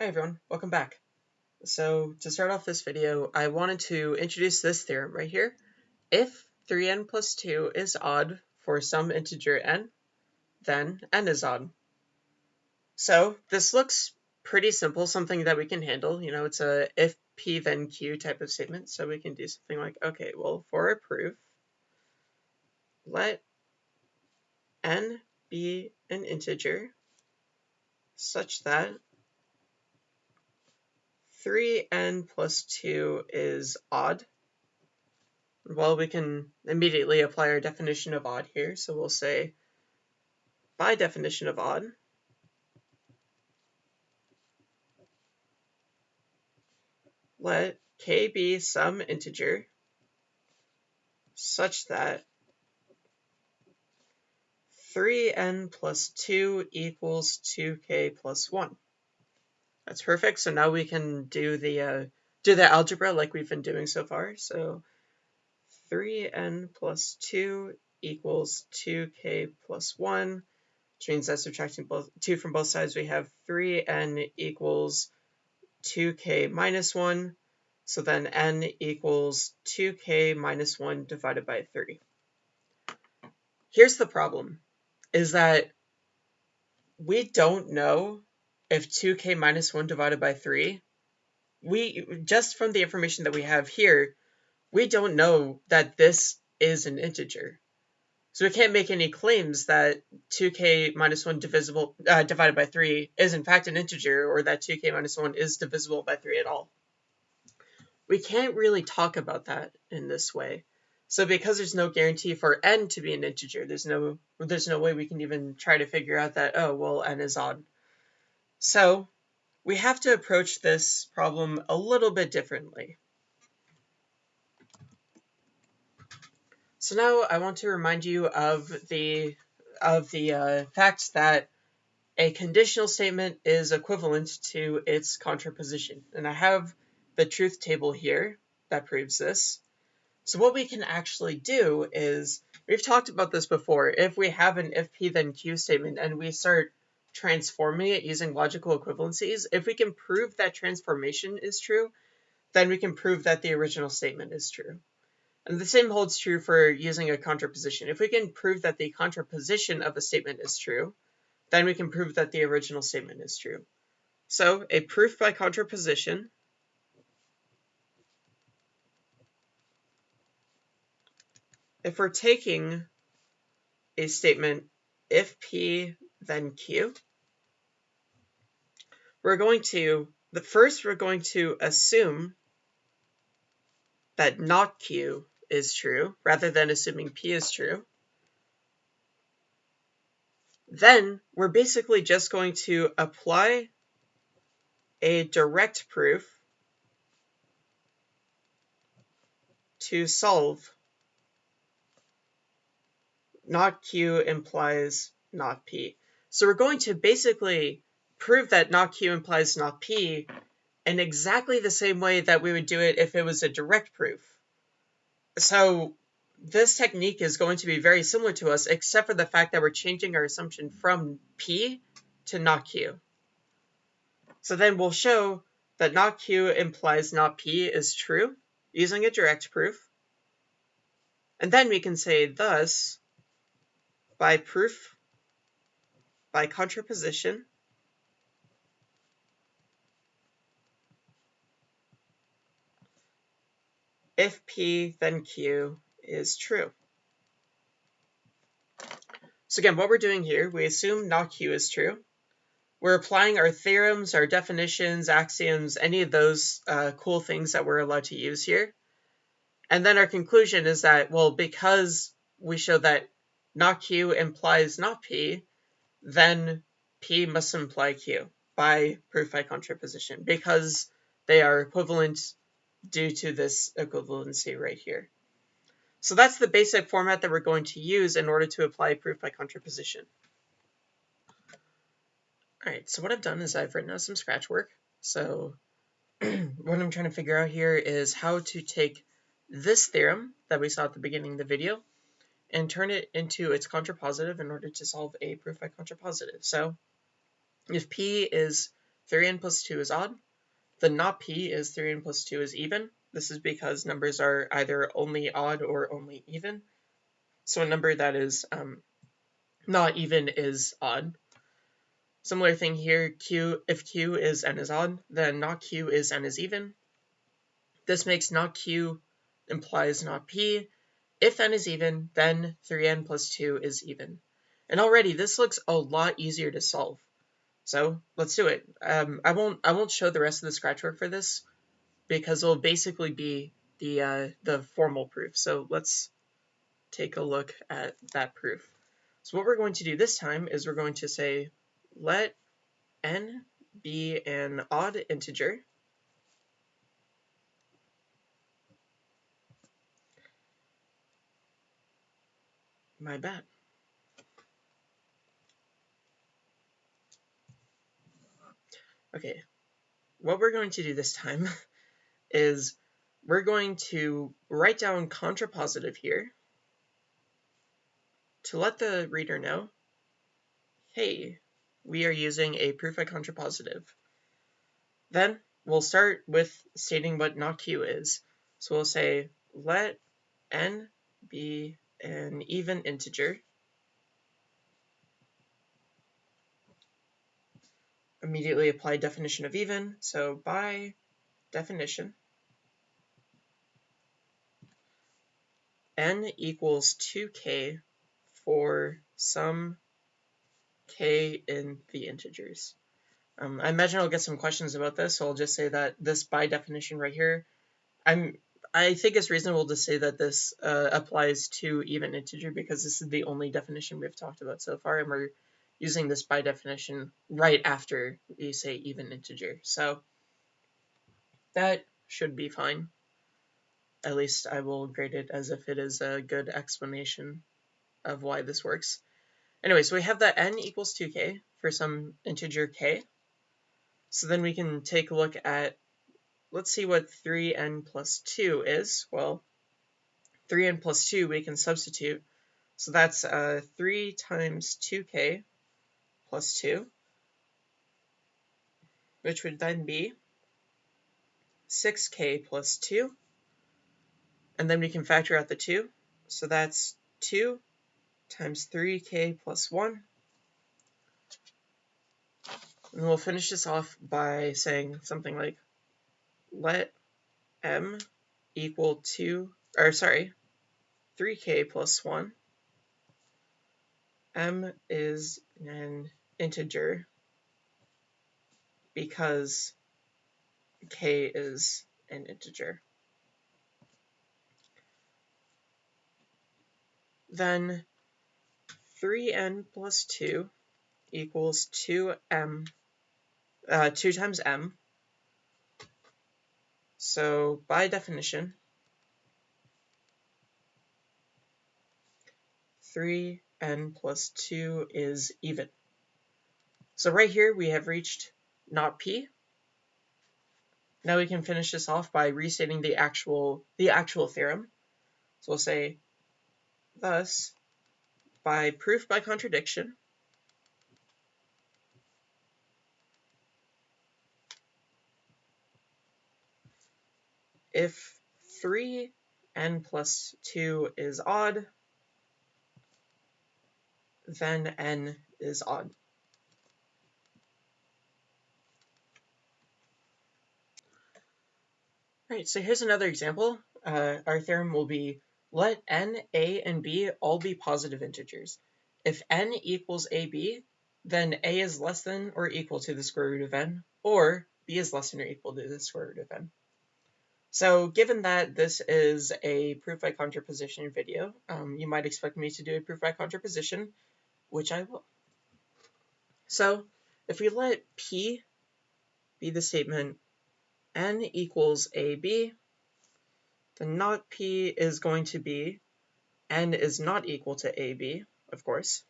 Hi everyone, welcome back. So to start off this video, I wanted to introduce this theorem right here. If 3n plus 2 is odd for some integer n, then n is odd. So this looks pretty simple, something that we can handle. You know, it's a if p then q type of statement. So we can do something like, okay, well, for a proof, let n be an integer such that 3n plus 2 is odd. Well, we can immediately apply our definition of odd here. So we'll say, by definition of odd, let k be some integer such that 3n plus 2 equals 2k plus 1. That's perfect. So now we can do the uh, do the algebra like we've been doing so far. So 3n plus 2 equals 2k plus 1, which means that subtracting both 2 from both sides, we have 3n equals 2k minus 1. So then n equals 2k minus 1 divided by 3. Here's the problem, is that we don't know if 2k minus 1 divided by 3, we just from the information that we have here, we don't know that this is an integer. So we can't make any claims that 2k minus 1 divisible uh, divided by 3 is in fact an integer or that 2k minus 1 is divisible by 3 at all. We can't really talk about that in this way. So because there's no guarantee for n to be an integer, there's no there's no way we can even try to figure out that oh well n is odd. So we have to approach this problem a little bit differently. So now I want to remind you of the of the uh, fact that a conditional statement is equivalent to its contraposition. And I have the truth table here that proves this. So what we can actually do is, we've talked about this before, if we have an if p then q statement and we start transforming it using logical equivalencies, if we can prove that transformation is true, then we can prove that the original statement is true. And the same holds true for using a contraposition. If we can prove that the contraposition of a statement is true, then we can prove that the original statement is true. So a proof by contraposition if we're taking a statement if P then Q. We're going to, the first we're going to assume that not Q is true, rather than assuming P is true. Then we're basically just going to apply a direct proof to solve not Q implies not P. So we're going to basically prove that not Q implies not P in exactly the same way that we would do it if it was a direct proof. So this technique is going to be very similar to us, except for the fact that we're changing our assumption from P to not Q. So then we'll show that not Q implies not P is true using a direct proof. And then we can say thus, by proof by contraposition if P then Q is true. So again, what we're doing here, we assume not Q is true. We're applying our theorems, our definitions, axioms, any of those uh, cool things that we're allowed to use here. And then our conclusion is that, well, because we show that not Q implies not P, then P must imply Q by proof by contraposition because they are equivalent due to this equivalency right here. So that's the basic format that we're going to use in order to apply proof by contraposition. Alright, so what I've done is I've written out some scratch work. So what I'm trying to figure out here is how to take this theorem that we saw at the beginning of the video and turn it into its contrapositive in order to solve a proof by contrapositive. So if P is 3n plus 2 is odd. The not p is 3n plus 2 is even. This is because numbers are either only odd or only even. So a number that is um, not even is odd. Similar thing here, q if q is n is odd, then not q is n is even. This makes not q implies not p. If n is even, then 3n plus 2 is even. And already this looks a lot easier to solve. So let's do it. Um, I won't I won't show the rest of the scratch work for this because it'll basically be the uh, the formal proof. So let's take a look at that proof. So what we're going to do this time is we're going to say let n be an odd integer my bad. Okay, what we're going to do this time is we're going to write down contrapositive here to let the reader know, hey, we are using a proof by contrapositive. Then we'll start with stating what not q is. So we'll say let n be an even integer immediately apply definition of even. So by definition, n equals 2k for some k in the integers. Um, I imagine I'll get some questions about this, so I'll just say that this by definition right here, I'm I think it's reasonable to say that this uh, applies to even integer because this is the only definition we've talked about so far, and we're using this by definition right after we say even integer. So that should be fine. At least I will grade it as if it is a good explanation of why this works. Anyway, so we have that n equals 2k for some integer k. So then we can take a look at, let's see what 3n plus 2 is. Well, 3n plus 2 we can substitute. So that's uh, 3 times 2k plus 2, which would then be 6k plus 2. And then we can factor out the 2. So that's 2 times 3k plus 1. And we'll finish this off by saying something like, let m equal 2, or sorry, 3k plus 1. m is an integer because k is an integer. Then 3n plus 2 equals 2m, uh, 2 times m. So by definition, 3n plus 2 is even. So right here we have reached not p. Now we can finish this off by restating the actual the actual theorem. So we'll say thus by proof by contradiction if 3n plus 2 is odd, then n is odd. Right, so here's another example. Uh, our theorem will be let n, a, and b all be positive integers. If n equals ab, then a is less than or equal to the square root of n, or b is less than or equal to the square root of n. So given that this is a proof by contraposition video, um, you might expect me to do a proof by contraposition, which I will. So if we let P be the statement n equals AB, then not P is going to be n is not equal to AB, of course.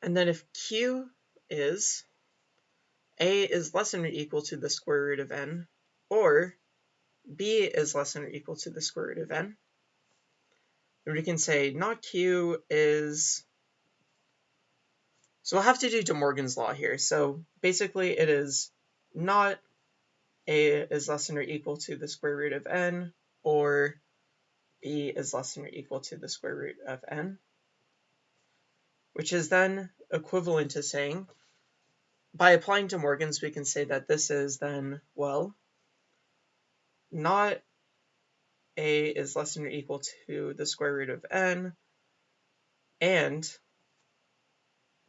And then if Q is A is less than or equal to the square root of n, or B is less than or equal to the square root of n, then we can say not Q is So we'll have to do De Morgan's law here. So basically it is not a is less than or equal to the square root of n, or b is less than or equal to the square root of n, which is then equivalent to saying, by applying De Morgan's, we can say that this is then, well, not a is less than or equal to the square root of n, and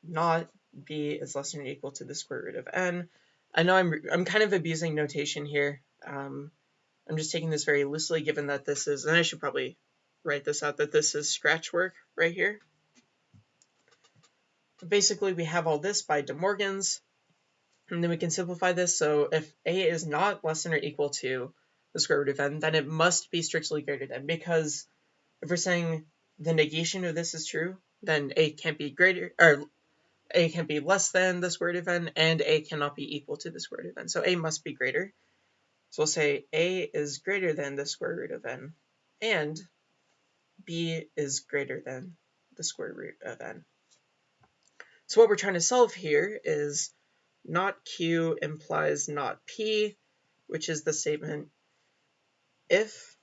not b is less than or equal to the square root of n. I know I'm, I'm kind of abusing notation here. Um, I'm just taking this very loosely given that this is, and I should probably write this out, that this is scratch work right here. Basically, we have all this by De Morgan's, and then we can simplify this. So if a is not less than or equal to the square root of n, then it must be strictly greater than, because if we're saying the negation of this is true, then a can't be greater, or a can be less than the square root of n, and a cannot be equal to the square root of n. So a must be greater. So we'll say a is greater than the square root of n, and b is greater than the square root of n. So what we're trying to solve here is not q implies not p, which is the statement if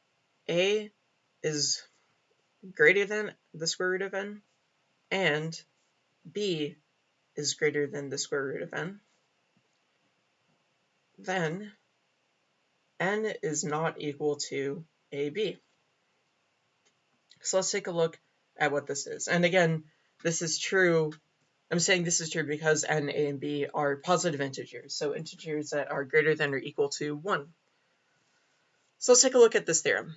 a is greater than the square root of n, and b is greater than the square root of n, then n is not equal to ab. So let's take a look at what this is. And again, this is true. I'm saying this is true because n, a, and b are positive integers, so integers that are greater than or equal to 1. So let's take a look at this theorem.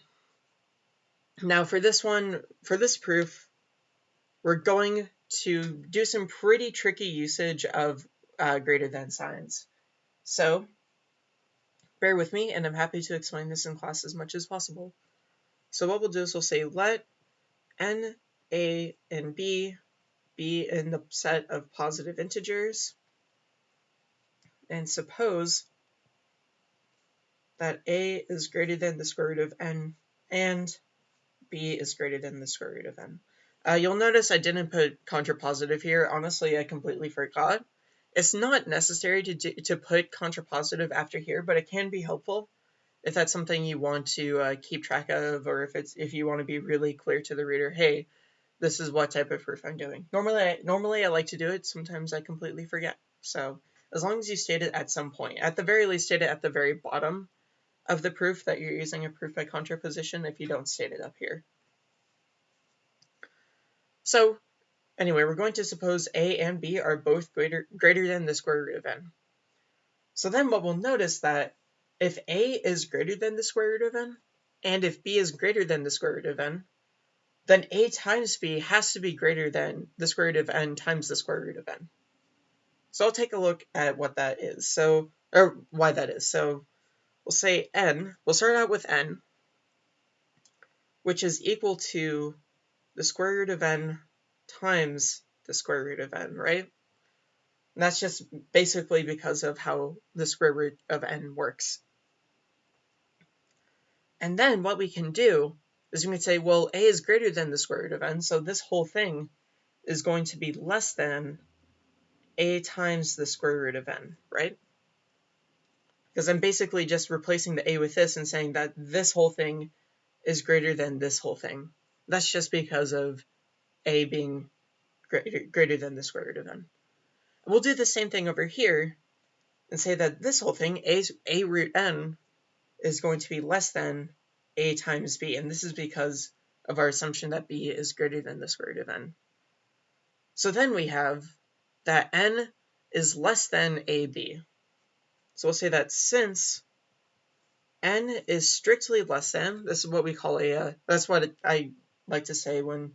Now for this one, for this proof, we're going to do some pretty tricky usage of uh, greater than signs. So bear with me and I'm happy to explain this in class as much as possible. So what we'll do is we'll say let n, a, and b be in the set of positive integers and suppose that a is greater than the square root of n and b is greater than the square root of n. Uh, you'll notice I didn't put contrapositive here. Honestly, I completely forgot. It's not necessary to, do, to put contrapositive after here, but it can be helpful if that's something you want to uh, keep track of, or if it's if you want to be really clear to the reader, hey, this is what type of proof I'm doing. Normally, I, normally I like to do it. Sometimes I completely forget. So as long as you state it at some point, at the very least, state it at the very bottom of the proof that you're using a proof by contraposition if you don't state it up here. So anyway, we're going to suppose a and b are both greater, greater than the square root of n. So then what we'll notice that if a is greater than the square root of n, and if b is greater than the square root of n, then a times b has to be greater than the square root of n times the square root of n. So I'll take a look at what that is, so or why that is. So we'll say n, we'll start out with n, which is equal to the square root of n times the square root of n, right? And that's just basically because of how the square root of n works. And then what we can do is we can say, well, a is greater than the square root of n, so this whole thing is going to be less than a times the square root of n, right? Because I'm basically just replacing the a with this and saying that this whole thing is greater than this whole thing. That's just because of a being greater, greater than the square root of n. We'll do the same thing over here and say that this whole thing, a, a root n, is going to be less than a times b, and this is because of our assumption that b is greater than the square root of n. So then we have that n is less than ab. So we'll say that since n is strictly less than, this is what we call a, uh, that's what I like to say when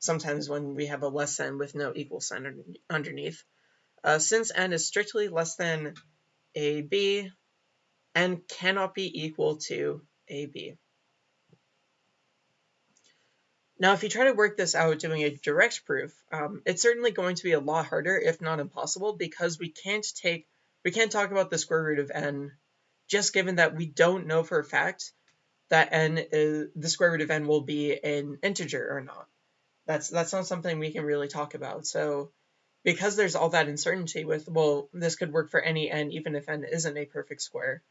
sometimes when we have a less than with no equal sign underneath. Uh, since n is strictly less than ab, n cannot be equal to ab. Now, if you try to work this out doing a direct proof, um, it's certainly going to be a lot harder, if not impossible, because we can't take, we can't talk about the square root of n, just given that we don't know for a fact that n is, the square root of n will be an integer or not. That's that's not something we can really talk about. So because there's all that uncertainty with, well, this could work for any n, even if n isn't a perfect square,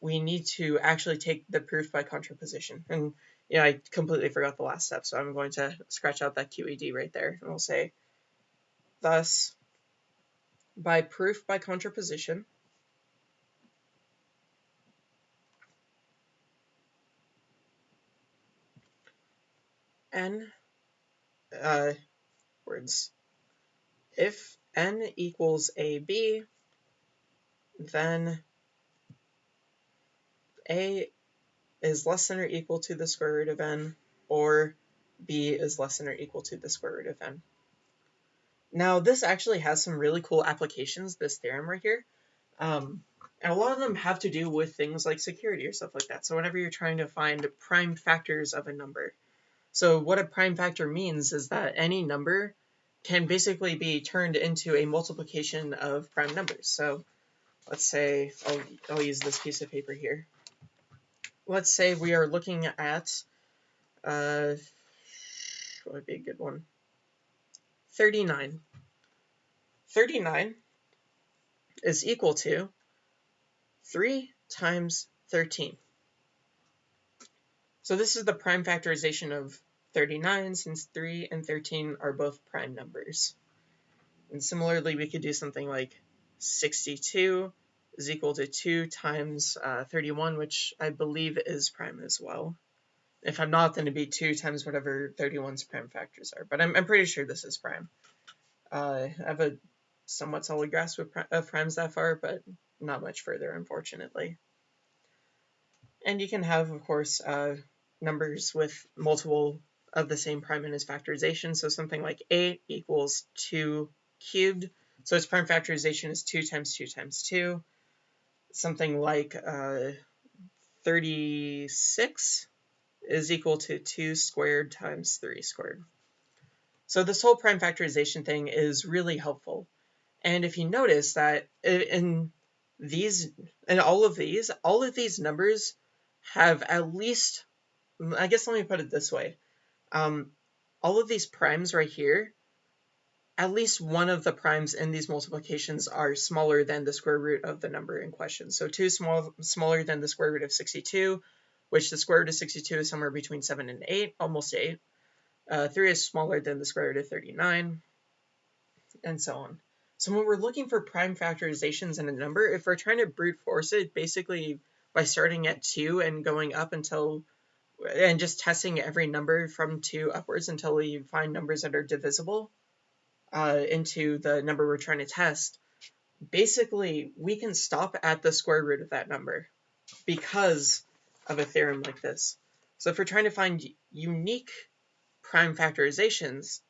we need to actually take the proof by contraposition. And yeah, I completely forgot the last step, so I'm going to scratch out that QED right there, and we'll say, thus, by proof by contraposition, n uh, words. If n equals ab, then a is less than or equal to the square root of n, or b is less than or equal to the square root of n. Now, this actually has some really cool applications, this theorem right here. Um, and a lot of them have to do with things like security or stuff like that. So whenever you're trying to find prime factors of a number, so what a prime factor means is that any number can basically be turned into a multiplication of prime numbers. So let's say, I'll, I'll use this piece of paper here. Let's say we are looking at, uh, what would be a good one? 39. 39 is equal to 3 times 13. So this is the prime factorization of 39 since 3 and 13 are both prime numbers. And similarly, we could do something like 62 is equal to 2 times uh, 31, which I believe is prime as well. If I'm not, then it'd be 2 times whatever 31's prime factors are. But I'm, I'm pretty sure this is prime. Uh, I have a somewhat solid grasp of, of primes that far, but not much further, unfortunately. And you can have, of course, uh, numbers with multiple of the same prime in its factorization. So something like 8 equals 2 cubed. So its prime factorization is 2 times 2 times 2. Something like uh, 36 is equal to 2 squared times 3 squared. So this whole prime factorization thing is really helpful. And if you notice that in these, in all of these, all of these numbers have at least I guess let me put it this way. Um, all of these primes right here, at least one of the primes in these multiplications are smaller than the square root of the number in question. So 2 small, smaller than the square root of 62, which the square root of 62 is somewhere between 7 and 8, almost 8. Uh, 3 is smaller than the square root of 39, and so on. So when we're looking for prime factorizations in a number, if we're trying to brute force it, basically by starting at 2 and going up until and just testing every number from 2 upwards until we find numbers that are divisible uh, into the number we're trying to test, basically we can stop at the square root of that number because of a theorem like this. So if we're trying to find unique prime factorizations,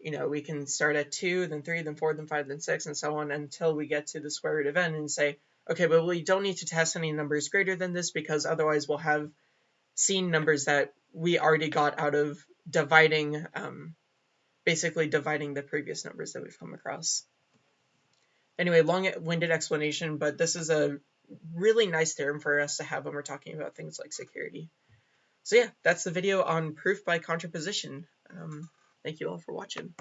you know, we can start at 2, then 3, then 4, then 5, then 6, and so on until we get to the square root of n and say, okay, but we don't need to test any numbers greater than this because otherwise we'll have seen numbers that we already got out of dividing, um, basically dividing the previous numbers that we've come across. Anyway, long-winded explanation, but this is a really nice theorem for us to have when we're talking about things like security. So yeah, that's the video on proof by contraposition. Um, thank you all for watching.